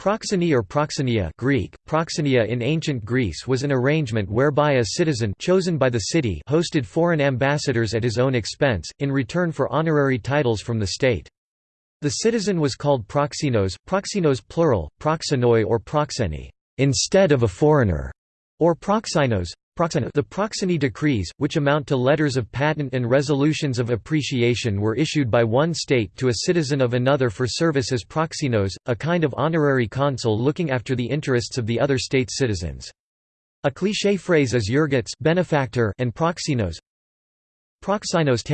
Proxeny or proxenia Greek, proxenia in ancient Greece was an arrangement whereby a citizen chosen by the city hosted foreign ambassadors at his own expense, in return for honorary titles from the state. The citizen was called proxenos, proxenos plural, proxenoi or proxeni, instead of a foreigner, or proxynos, the Proxeny decrees, which amount to letters of patent and resolutions of appreciation were issued by one state to a citizen of another for service as proxenos, a kind of honorary consul looking after the interests of the other state's citizens. A cliché phrase is euergetes benefactor and proxenos. Proxynos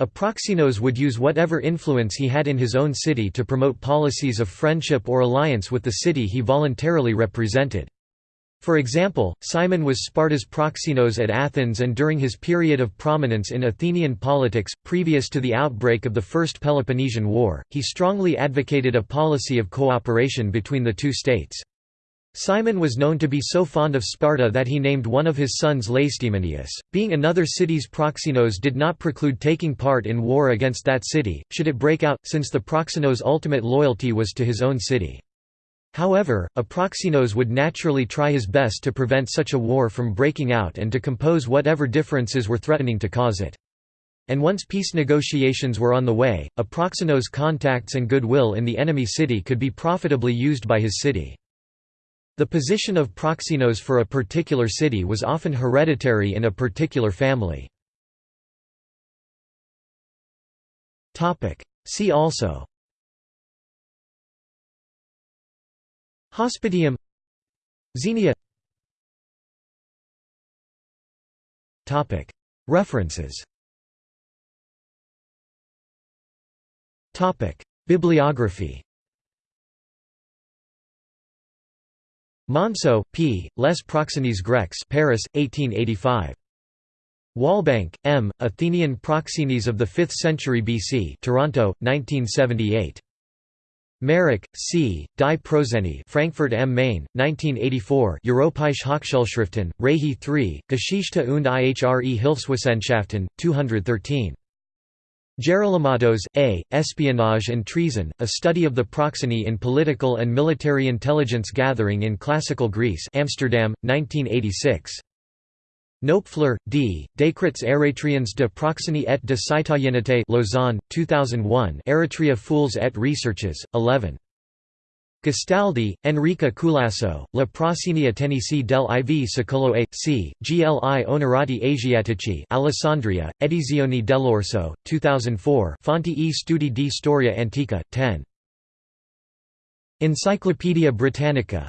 A proxenos would use whatever influence he had in his own city to promote policies of friendship or alliance with the city he voluntarily represented. For example, Cimon was Sparta's proxenos at Athens and during his period of prominence in Athenian politics, previous to the outbreak of the First Peloponnesian War, he strongly advocated a policy of cooperation between the two states. Cimon was known to be so fond of Sparta that he named one of his sons Lacedaemonius. Being another city's proxenos did not preclude taking part in war against that city, should it break out, since the proxenos' ultimate loyalty was to his own city. However, a proxenos would naturally try his best to prevent such a war from breaking out and to compose whatever differences were threatening to cause it. And once peace negotiations were on the way, a proxenos' contacts and goodwill in the enemy city could be profitably used by his city. The position of proxenos for a particular city was often hereditary in a particular family. See also Hospitium Xenia References Bibliography Monceaux, P., Les Proxenes Grecs Paris, 1885. Walbank, M., Athenian Proxenes of the 5th century BC Toronto, 1978. Marek, C., Die Proxenie Frankfurt am Main, 1984 Europäische Hochschulschriften, Reihe 3, Geschichte und ihre Hilfswissenschaften, 213. Gerolymatos, A., Espionage and Treason, A Study of the Proxeny in Political and Military Intelligence Gathering in Classical Greece Amsterdam, 1986. Knoepfler, D., Décrets Érétriens de Proxeny et de Citoyenneté Lausanne, 2001 Eretria Fouilles et Recherches, 11. Gastaldi, Enrica Culasso, La Proxenia Ateniesi del IV Secolo A. C. GLI Onorati Asiatici Alessandria, Edizioni dell'Orso, 2004 Fonti e Studi di Storia Antica, 10. Encyclopædia Britannica